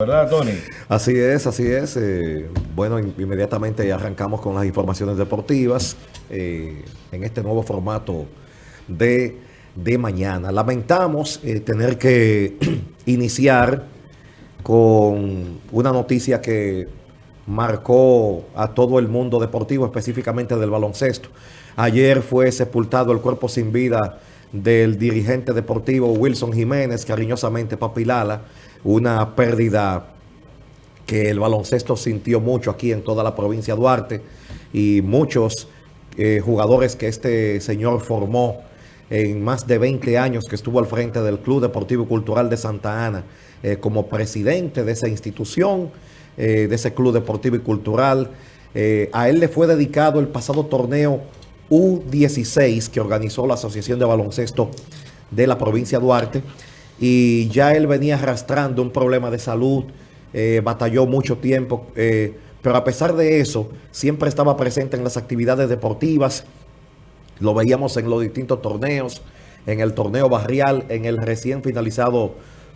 ¿Verdad, Tony? Así es, así es. Eh, bueno, inmediatamente arrancamos con las informaciones deportivas eh, en este nuevo formato de, de mañana. Lamentamos eh, tener que iniciar con una noticia que marcó a todo el mundo deportivo, específicamente del baloncesto. Ayer fue sepultado el cuerpo sin vida del dirigente deportivo Wilson Jiménez, cariñosamente Papilala, una pérdida que el baloncesto sintió mucho aquí en toda la provincia de Duarte y muchos eh, jugadores que este señor formó en más de 20 años que estuvo al frente del Club Deportivo y Cultural de Santa Ana eh, como presidente de esa institución, eh, de ese Club Deportivo y Cultural. a él le fue dedicado el pasado torneo U16 que organizó la Asociación de Baloncesto de la provincia de Duarte y ya él venía arrastrando un problema de salud, eh, batalló mucho tiempo, eh, pero a pesar de eso, siempre estaba presente en las actividades deportivas, lo veíamos en los distintos torneos, en el torneo barrial, en el recién finalizado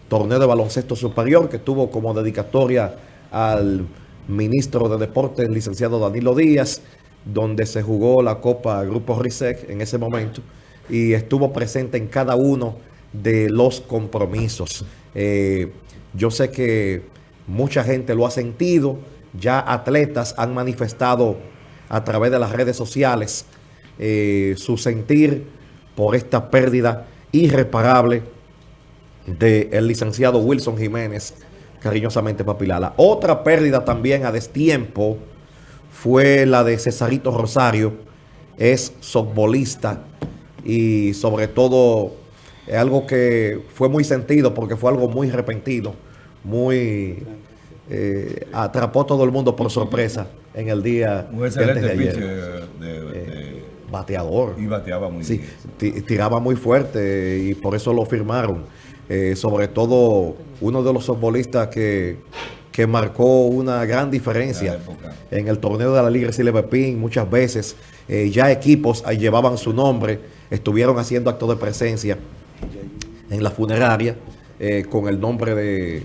torneo de baloncesto superior, que tuvo como dedicatoria al ministro de Deportes, licenciado Danilo Díaz, donde se jugó la Copa Grupo RISEC en ese momento, y estuvo presente en cada uno de los compromisos. Eh, yo sé que mucha gente lo ha sentido, ya atletas han manifestado a través de las redes sociales eh, su sentir por esta pérdida irreparable del licenciado Wilson Jiménez, cariñosamente Papilala. Otra pérdida también a destiempo fue la de Cesarito Rosario, es softbolista y sobre todo es algo que fue muy sentido porque fue algo muy repentino, muy... Eh, atrapó todo el mundo por sorpresa en el día Un excelente de, eh, bateador. Y bateaba muy sí, tiraba muy fuerte y por eso lo firmaron. Eh, sobre todo uno de los futbolistas que, que marcó una gran diferencia en el torneo de la Liga Silver Pin muchas veces. ya equipos llevaban su nombre, estuvieron haciendo actos de presencia en la funeraria eh, con el nombre de,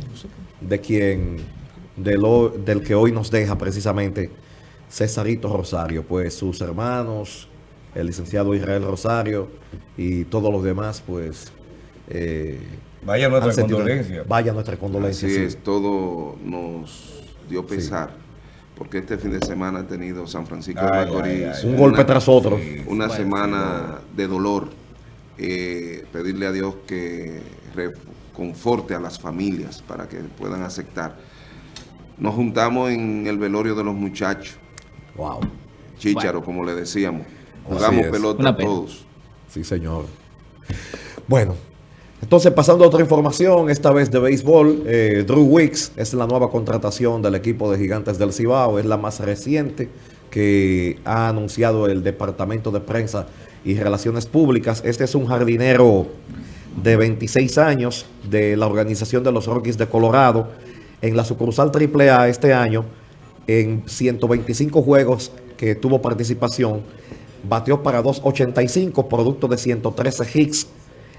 de quien, de lo, del que hoy nos deja precisamente Cesarito Rosario. Pues sus hermanos, el licenciado Israel Rosario y todos los demás, pues... Eh, vaya nuestra condolencia. Vaya nuestra condolencia. Así es, todo nos dio pesar. Porque este fin de semana ha tenido San Francisco de Macorís. un golpe tras otro. Una semana de dolor eh, pedirle a Dios que conforte a las familias para que puedan aceptar. Nos juntamos en el velorio de los muchachos. Wow. Chícharo, como le decíamos. Jugamos pelota todos. Sí, señor. Bueno, entonces pasando a otra información, esta vez de béisbol, eh, Drew Wicks es la nueva contratación del equipo de Gigantes del Cibao, es la más reciente que ha anunciado el Departamento de Prensa y Relaciones Públicas. Este es un jardinero de 26 años de la organización de los Rockies de Colorado. En la sucursal AAA este año, en 125 juegos que tuvo participación, bateó para 2.85, producto de 113 hits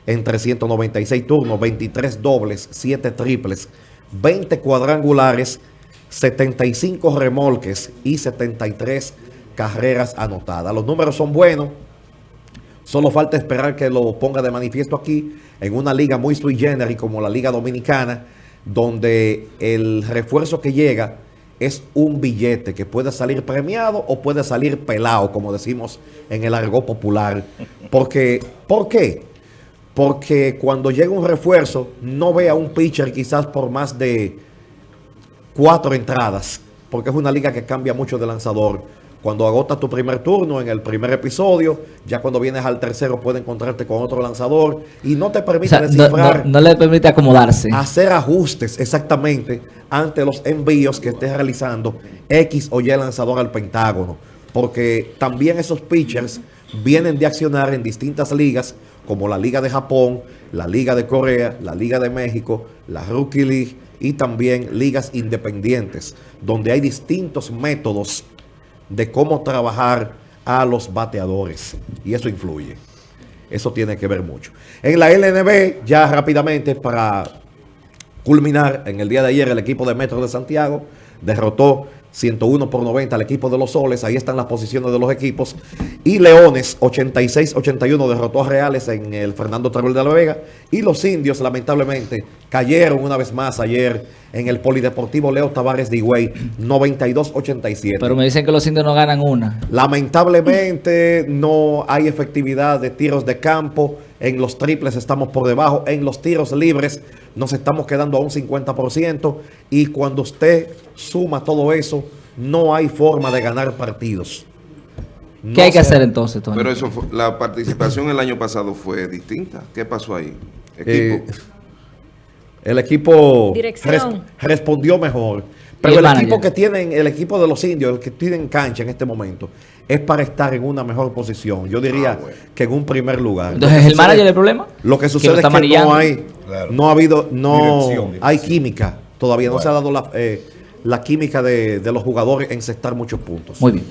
en 396 turnos, 23 dobles, 7 triples, 20 cuadrangulares, 75 remolques y 73 carreras anotadas. Los números son buenos. Solo falta esperar que lo ponga de manifiesto aquí en una liga muy sui generis como la Liga Dominicana, donde el refuerzo que llega es un billete que puede salir premiado o puede salir pelado, como decimos en el argot popular. Porque, ¿Por qué? Porque cuando llega un refuerzo, no ve a un pitcher quizás por más de cuatro entradas, porque es una liga que cambia mucho de lanzador cuando agotas tu primer turno en el primer episodio, ya cuando vienes al tercero puede encontrarte con otro lanzador y no te permite descifrar. No, le permite acomodarse. Hacer ajustes exactamente ante los envíos que estés realizando X o Y lanzador al pentágono. Porque también esos pitchers vienen de accionar en distintas ligas como la Liga de Japón, la Liga de Corea, la Liga de México, la Rookie League y también ligas independientes, donde hay distintos métodos de cómo trabajar a los bateadores. Y eso influye. Eso tiene que ver mucho. En la LNB, ya rápidamente para culminar, en el día de ayer el equipo de Metro de Santiago derrotó 101 por 90 al equipo de los Soles, ahí están las posiciones de los equipos, y Leones 86-81 derrotó a Reales en el Fernando Teruel de la Vega, y los indios lamentablemente cayeron una vez más ayer en el Polideportivo Leo Tavares de Higüey 92-87. Pero me dicen que los indios no ganan una. Lamentablemente no hay efectividad de tiros de campo. En los triples estamos por debajo. En los tiros libres nos estamos quedando a un 50%. Y cuando usted suma todo eso, no hay forma de ganar partidos. ¿Qué No hay que hacer entonces, Tony? Pero eso fue- la participación el año pasado fue distinta. ¿Qué pasó ahí? Eh, Equipo. El equipo res- respondió mejor. Pero el equipo que tienen, el equipo de los indios, el que tienen cancha en este momento, es para estar en una mejor posición. Yo diría Ah, bueno. que en un primer lugar. Entonces, ¿es el manager el problema? Lo que sucede es que no hay, Claro. no ha habido, no Dirección, dirección. hay química. Todavía no se ha dado la, eh, la química de, de los jugadores en cestar muchos puntos. Muy bien.